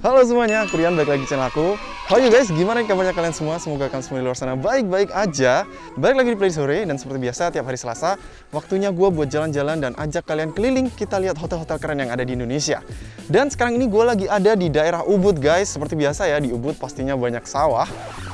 Halo semuanya, aku Rian, balik lagi channel aku. How you guys, gimana kabarnya kalian semua? Semoga kalian semua di luar sana baik-baik aja. Balik lagi di Play Sore, dan seperti biasa tiap hari Selasa Waktunya gue buat jalan-jalan dan ajak kalian keliling Kita lihat hotel-hotel keren yang ada di Indonesia. Dan sekarang ini gue lagi ada di daerah Ubud guys. Seperti biasa ya, di Ubud pastinya banyak sawah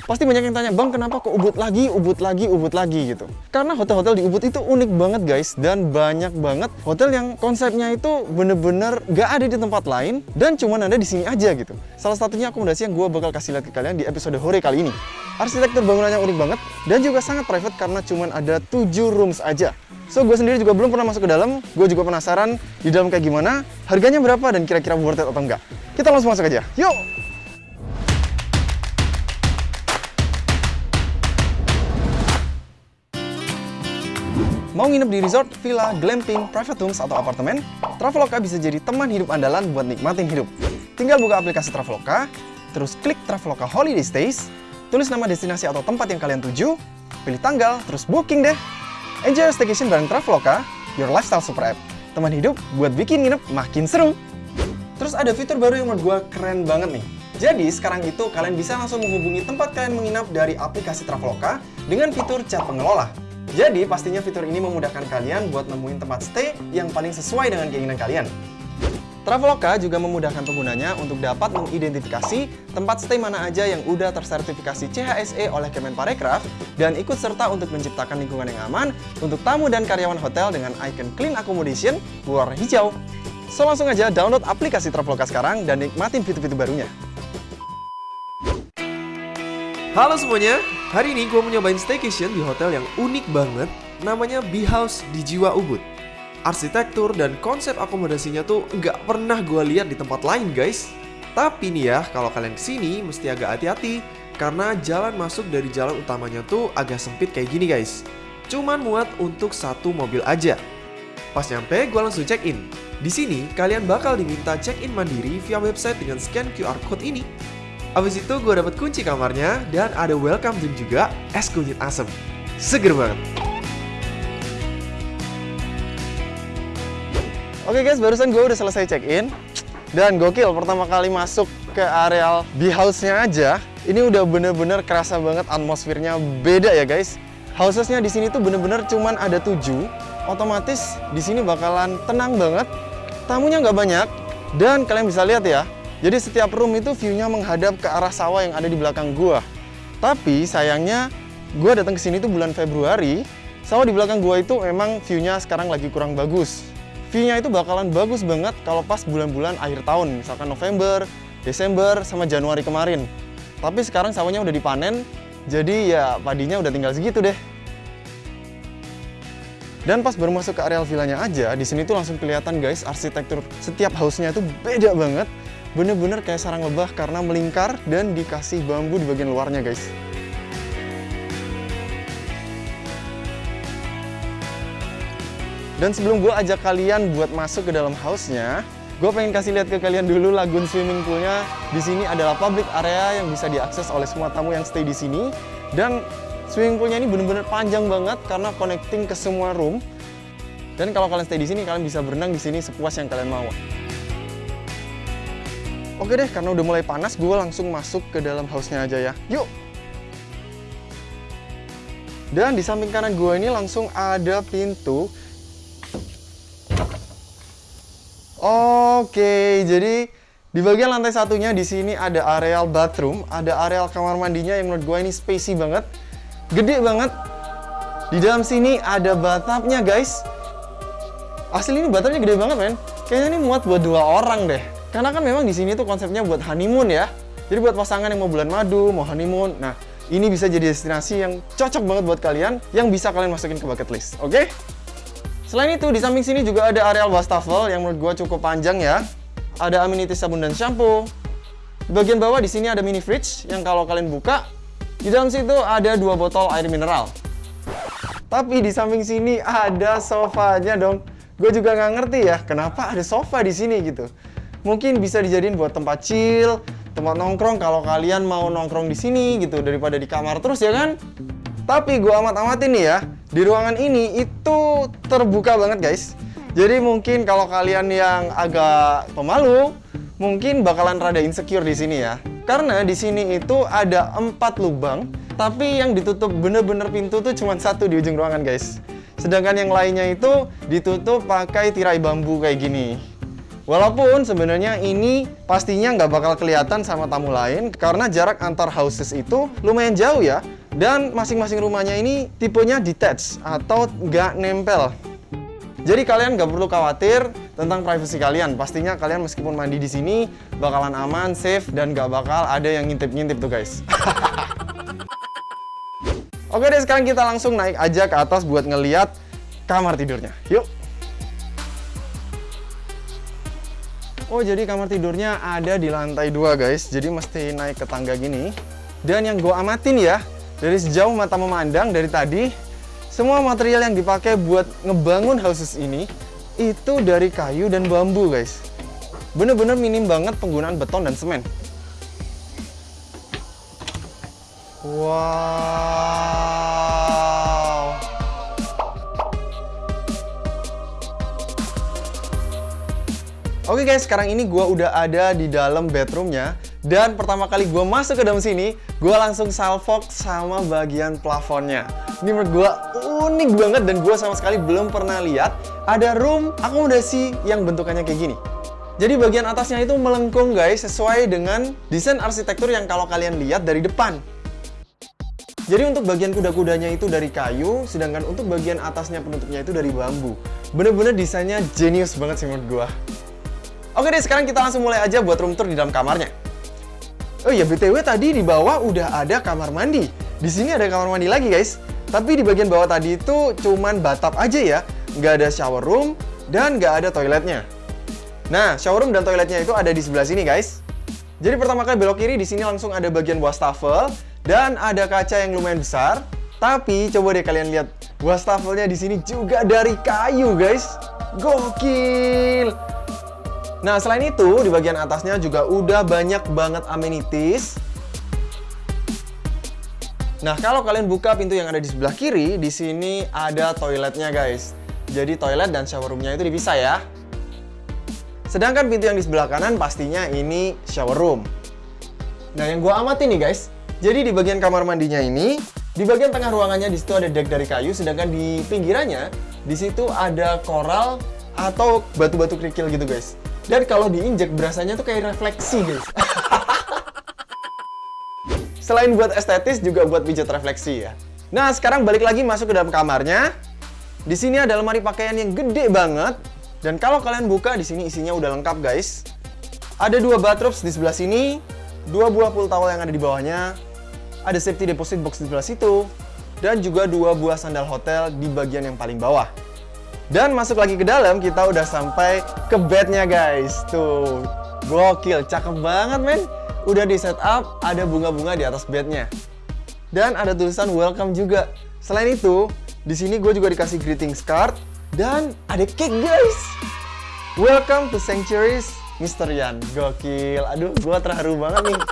Pasti banyak yang tanya, Bang kenapa kok Ubud lagi, Ubud lagi, Ubud lagi? gitu. Karena hotel-hotel di Ubud itu unik banget guys Dan banyak banget hotel yang konsepnya itu bener-bener gak ada di tempat lain Dan cuman ada di sini aja gitu. Salah satunya akomodasi yang gue bakal kasih lihat ke kalian di episode Hore kali ini. Arsitektur bangunannya unik banget Dan juga sangat private karena cuman ada 7 rooms aja. So, gue sendiri juga belum pernah masuk ke dalam. Gue juga penasaran di dalam kayak gimana Harganya berapa dan kira-kira worth it atau enggak Kita langsung masuk aja, yuk! Mau nginep di resort, villa, glamping, private rooms, atau apartemen? Traveloka bisa jadi teman hidup andalan buat nikmatin hidup. Tinggal buka aplikasi Traveloka, terus klik Traveloka Holiday Stays, tulis nama destinasi atau tempat yang kalian tuju, pilih tanggal, terus booking deh. Enjoy your staycation bareng Traveloka, your lifestyle super app. Teman hidup buat bikin nginep makin seru. Terus ada fitur baru yang menurut gue keren banget nih. Jadi sekarang itu kalian bisa langsung menghubungi tempat kalian menginap dari aplikasi Traveloka dengan fitur chat pengelola. Jadi pastinya fitur ini memudahkan kalian buat nemuin tempat stay yang paling sesuai dengan keinginan kalian. Traveloka juga memudahkan penggunanya untuk dapat mengidentifikasi tempat stay mana aja yang udah tersertifikasi CHSE oleh Kemenparekraf dan ikut serta untuk menciptakan lingkungan yang aman untuk tamu dan karyawan hotel dengan icon Clean Accommodation berwarna hijau. So langsung aja download aplikasi Traveloka sekarang dan nikmatin fitur-fitur barunya. Halo semuanya, hari ini gue mau nyobain staycation di hotel yang unik banget. Namanya Bee House di Jiwa Ubud. Arsitektur dan konsep akomodasinya tuh nggak pernah gue lihat di tempat lain guys. Tapi nih ya, kalau kalian ke sini mesti agak hati-hati Karena jalan masuk dari jalan utamanya tuh agak sempit kayak gini guys. Cuman muat untuk satu mobil aja. Pas nyampe, gue langsung check in di sini, kalian bakal diminta check-in mandiri via website dengan scan QR code ini. Abis itu gue dapet kunci kamarnya dan ada welcome drink juga, es kunyit asem. Seger banget. Oke guys, barusan gue udah selesai check-in Dan gokil, pertama kali masuk ke areal di house-nya aja Ini udah bener-bener kerasa banget atmosfernya beda ya guys Housesnya di sini tuh bener-bener cuman ada tujuh Otomatis di sini bakalan tenang banget Tamunya nggak banyak Dan kalian bisa lihat ya Jadi setiap room itu view-nya menghadap ke arah sawah yang ada di belakang gua Tapi sayangnya gue datang ke sini tuh bulan Februari Sawah di belakang gua itu memang view-nya sekarang lagi kurang bagus view-nya itu bakalan bagus banget kalau pas bulan-bulan akhir tahun, misalkan November, Desember, sama Januari kemarin. Tapi sekarang sawahnya udah dipanen, jadi ya padinya udah tinggal segitu deh. Dan pas baru masuk ke areal villanya aja, di sini tuh langsung kelihatan guys, arsitektur setiap house-nya itu beda banget. Bener-bener kayak sarang lebah karena melingkar dan dikasih bambu di bagian luarnya guys. Dan sebelum gue ajak kalian buat masuk ke dalam house-nya, gue pengen kasih lihat ke kalian dulu lagun swimming pool-nya. Di sini adalah public area yang bisa diakses oleh semua tamu yang stay di sini. Dan swimming pool-nya ini bener-bener panjang banget karena connecting ke semua room. Dan kalau kalian stay di sini, kalian bisa berenang di sini sepuas yang kalian mau. Oke deh, karena udah mulai panas, gue langsung masuk ke dalam house-nya aja ya. Yuk! Dan di samping kanan gue ini langsung ada pintu Oke, jadi di bagian lantai satunya di sini ada areal bathroom, ada areal kamar mandinya yang menurut gue ini spacey banget, gede banget. Di dalam sini ada bathtubnya guys. Asli ini bathtubnya gede banget men. Kayaknya ini muat buat dua orang deh. Karena kan memang di sini tuh konsepnya buat honeymoon ya. Jadi buat pasangan yang mau bulan madu, mau honeymoon. Nah, ini bisa jadi destinasi yang cocok banget buat kalian, yang bisa kalian masukin ke bucket list. Oke? Okay? Selain itu, di samping sini juga ada areal wastafel yang menurut gue cukup panjang ya. Ada amenities sabun dan shampoo. Di bagian bawah di sini ada mini fridge yang kalau kalian buka, di dalam situ ada dua botol air mineral. Tapi di samping sini ada sofanya dong. Gue juga nggak ngerti ya, kenapa ada sofa di sini gitu. Mungkin bisa dijadiin buat tempat chill, tempat nongkrong kalau kalian mau nongkrong di sini gitu daripada di kamar terus ya kan. Tapi gue amat-amatin nih ya, di ruangan ini itu terbuka banget guys. Jadi mungkin kalau kalian yang agak pemalu, mungkin bakalan rada insecure di sini ya. Karena di sini itu ada empat lubang, tapi yang ditutup bener-bener pintu tuh cuma satu di ujung ruangan guys. Sedangkan yang lainnya itu ditutup pakai tirai bambu kayak gini. Walaupun sebenarnya ini pastinya nggak bakal kelihatan sama tamu lain karena jarak antar houses itu lumayan jauh ya. Dan masing-masing rumahnya ini tipenya detached atau nggak nempel. Jadi kalian nggak perlu khawatir tentang privasi kalian. Pastinya kalian meskipun mandi di sini bakalan aman, safe, dan nggak bakal ada yang ngintip-ngintip tuh guys. Oke deh, sekarang kita langsung naik aja ke atas buat ngeliat kamar tidurnya. Yuk! Oh jadi kamar tidurnya ada di lantai dua guys. Jadi mesti naik ke tangga gini. Dan yang gue amatin ya Dari sejauh mata memandang dari tadi Semua material yang dipakai buat ngebangun houses ini Itu dari kayu dan bambu guys. Bener-bener minim banget penggunaan beton dan semen. Wow Oke guys, sekarang ini gue udah ada di dalam bedroomnya Dan pertama kali gue masuk ke dalam sini Gue langsung salfok sama bagian plafonnya Ini menurut gue unik banget dan gue sama sekali belum pernah lihat Ada room akomodasi yang bentukannya kayak gini Jadi bagian atasnya itu melengkung guys Sesuai dengan desain arsitektur yang kalau kalian lihat dari depan jadi untuk bagian kuda-kudanya itu dari kayu, sedangkan untuk bagian atasnya penutupnya itu dari bambu. Bener-bener desainnya jenius banget sih menurut gua. Oke deh, sekarang kita langsung mulai aja buat room tour di dalam kamarnya. Oh iya, BTW tadi di bawah udah ada kamar mandi. Di sini ada kamar mandi lagi, guys. Tapi di bagian bawah tadi itu cuman batap aja ya. Nggak ada shower room dan nggak ada toiletnya. Nah, shower room dan toiletnya itu ada di sebelah sini, guys. Jadi pertama kali belok kiri, di sini langsung ada bagian wastafel dan ada kaca yang lumayan besar. Tapi coba deh kalian lihat, wastafelnya di sini juga dari kayu, guys. Gokil! Nah, selain itu, di bagian atasnya juga udah banyak banget amenities. Nah, kalau kalian buka pintu yang ada di sebelah kiri, di sini ada toiletnya, guys. Jadi toilet dan shower roomnya itu dipisah ya. Sedangkan pintu yang di sebelah kanan pastinya ini shower room. Nah, yang gua amati nih, guys. Jadi di bagian kamar mandinya ini, di bagian tengah ruangannya di situ ada deck dari kayu, sedangkan di pinggirannya di situ ada koral atau batu-batu kerikil gitu, guys. Dan kalau diinjek berasanya tuh kayak refleksi, guys. Selain buat estetis, juga buat pijat refleksi ya. Nah, sekarang balik lagi masuk ke dalam kamarnya. Di sini ada lemari pakaian yang gede banget. Dan kalau kalian buka, di sini isinya udah lengkap, guys. Ada dua bathrobes di sebelah sini, dua buah pool towel yang ada di bawahnya, ada safety deposit box di sebelah situ, dan juga dua buah sandal hotel di bagian yang paling bawah. Dan masuk lagi ke dalam, kita udah sampai ke bednya guys. Tuh, gokil, cakep banget men. Udah di setup, ada bunga-bunga di atas bednya. Dan ada tulisan welcome juga. Selain itu, di sini gue juga dikasih greetings card dan ada cake guys. Welcome to Sanctuaries, Mr. Yan. Gokil. Aduh, gue terharu banget nih.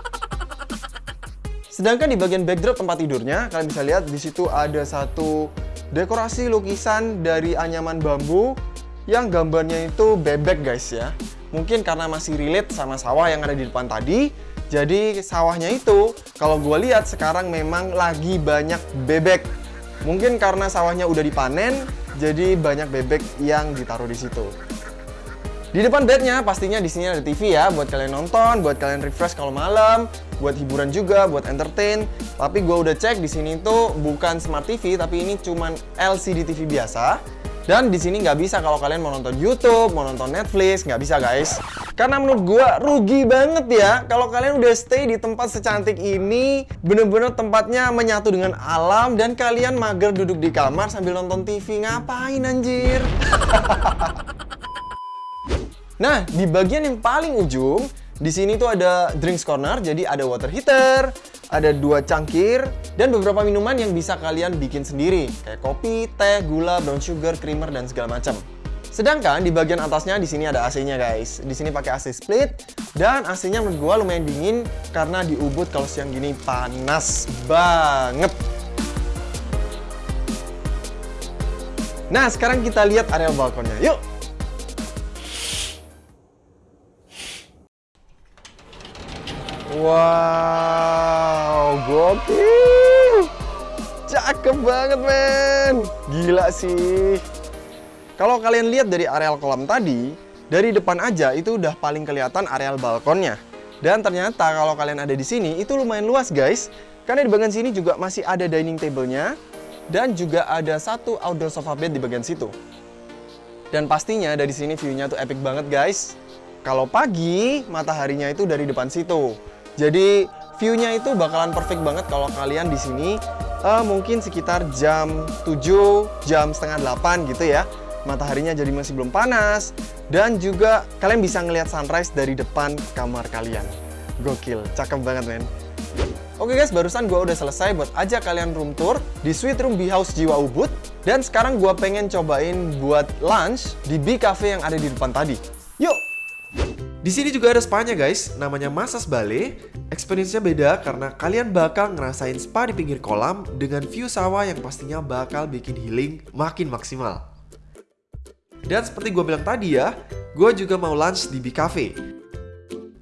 Sedangkan di bagian backdrop tempat tidurnya, kalian bisa lihat di situ ada satu dekorasi lukisan dari anyaman bambu yang gambarnya itu bebek guys ya. Mungkin karena masih relate sama sawah yang ada di depan tadi, jadi sawahnya itu kalau gue lihat sekarang memang lagi banyak bebek. Mungkin karena sawahnya udah dipanen, jadi banyak bebek yang ditaruh di situ. Di depan bednya pastinya di sini ada TV ya buat kalian nonton, buat kalian refresh kalau malam, buat hiburan juga, buat entertain. Tapi gue udah cek di sini tuh bukan smart TV tapi ini cuman LCD TV biasa. Dan di sini nggak bisa kalau kalian mau nonton YouTube, mau nonton Netflix, nggak bisa guys. Karena menurut gue rugi banget ya kalau kalian udah stay di tempat secantik ini, bener-bener tempatnya menyatu dengan alam dan kalian mager duduk di kamar sambil nonton TV ngapain anjir? Nah, di bagian yang paling ujung, di sini tuh ada drinks corner, jadi ada water heater, ada dua cangkir, dan beberapa minuman yang bisa kalian bikin sendiri, kayak kopi, teh, gula, brown sugar, creamer, dan segala macam. Sedangkan di bagian atasnya di sini ada AC-nya guys. Di sini pakai AC split dan AC-nya menurut gua lumayan dingin karena di Ubud kalau siang gini panas banget. Nah, sekarang kita lihat area balkonnya. Yuk! Wow, gokil. Cakep banget, men. Gila sih. Kalau kalian lihat dari areal kolam tadi, dari depan aja itu udah paling kelihatan areal balkonnya. Dan ternyata kalau kalian ada di sini, itu lumayan luas, guys. Karena di bagian sini juga masih ada dining table-nya. Dan juga ada satu outdoor sofa bed di bagian situ. Dan pastinya dari sini view-nya tuh epic banget, guys. Kalau pagi, mataharinya itu dari depan situ. Jadi view-nya itu bakalan perfect banget kalau kalian di sini uh, mungkin sekitar jam 7, jam setengah 8 gitu ya. Mataharinya jadi masih belum panas dan juga kalian bisa ngelihat sunrise dari depan kamar kalian. Gokil, cakep banget men. Oke guys, barusan gue udah selesai buat ajak kalian room tour di Sweet Room B House Jiwa Ubud. Dan sekarang gue pengen cobain buat lunch di B Cafe yang ada di depan tadi. Yuk! Di sini juga ada spa-nya guys, namanya Masas Bale. Experience-nya beda karena kalian bakal ngerasain spa di pinggir kolam dengan view sawah yang pastinya bakal bikin healing makin maksimal. Dan seperti gue bilang tadi ya, gue juga mau lunch di B Cafe.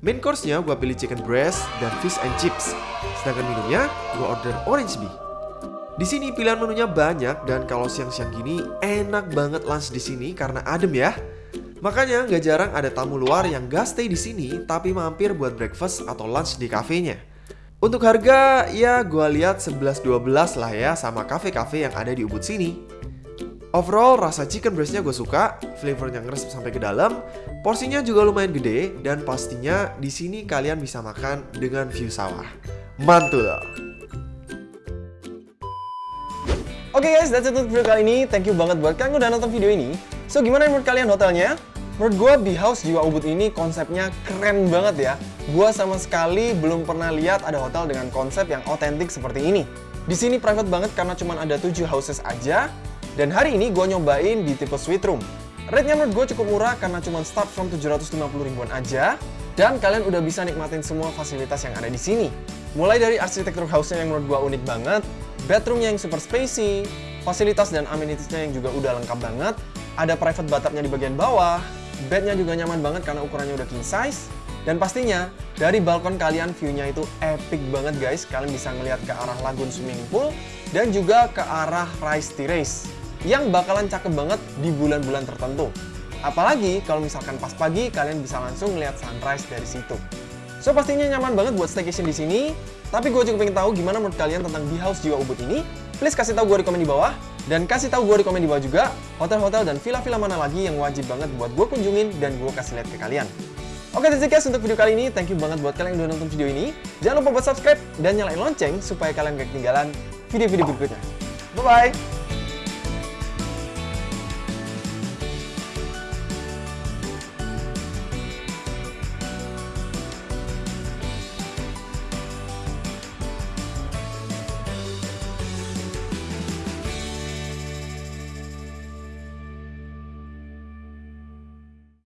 Main course-nya gue pilih chicken breast dan fish and chips. Sedangkan minumnya, gue order orange bee. Di sini pilihan menunya banyak dan kalau siang-siang gini enak banget lunch di sini karena adem ya. Makanya nggak jarang ada tamu luar yang gak stay di sini tapi mampir buat breakfast atau lunch di kafenya. Untuk harga ya gue lihat 11-12 lah ya sama cafe-cafe yang ada di Ubud sini. Overall rasa chicken breastnya gue suka, flavornya ngeresep sampai ke dalam, porsinya juga lumayan gede dan pastinya di sini kalian bisa makan dengan view sawah. Mantul! Oke okay guys, that's it untuk video kali ini. Thank you banget buat kalian udah nonton video ini. So, gimana menurut kalian hotelnya? Menurut gue di House Jiwa Ubud ini konsepnya keren banget ya. Gue sama sekali belum pernah lihat ada hotel dengan konsep yang otentik seperti ini. Di sini private banget karena cuma ada 7 houses aja. Dan hari ini gue nyobain di tipe suite room. Rate-nya menurut gue cukup murah karena cuma start from 750 ribuan aja. Dan kalian udah bisa nikmatin semua fasilitas yang ada di sini. Mulai dari arsitektur house-nya yang menurut gue unik banget, bedroomnya yang super spacey, fasilitas dan amenitiesnya yang juga udah lengkap banget, ada private bathtubnya di bagian bawah, bednya juga nyaman banget karena ukurannya udah king size, dan pastinya dari balkon kalian view-nya itu epic banget guys, kalian bisa ngelihat ke arah lagun swimming pool, dan juga ke arah rice terrace, yang bakalan cakep banget di bulan-bulan tertentu. Apalagi kalau misalkan pas pagi, kalian bisa langsung ngeliat sunrise dari situ. So pastinya nyaman banget buat staycation di sini. Tapi gue juga pengen tahu gimana menurut kalian tentang di House Jiwa Ubud ini. Please kasih tahu gue di komen di bawah. Dan kasih tahu gue di komen di bawah juga hotel-hotel dan villa-villa mana lagi yang wajib banget buat gue kunjungin dan gue kasih lihat ke kalian. Oke, that's it guys untuk video kali ini. Thank you banget buat kalian yang udah nonton video ini. Jangan lupa buat subscribe dan nyalain lonceng supaya kalian gak ketinggalan video-video berikutnya. Bye-bye!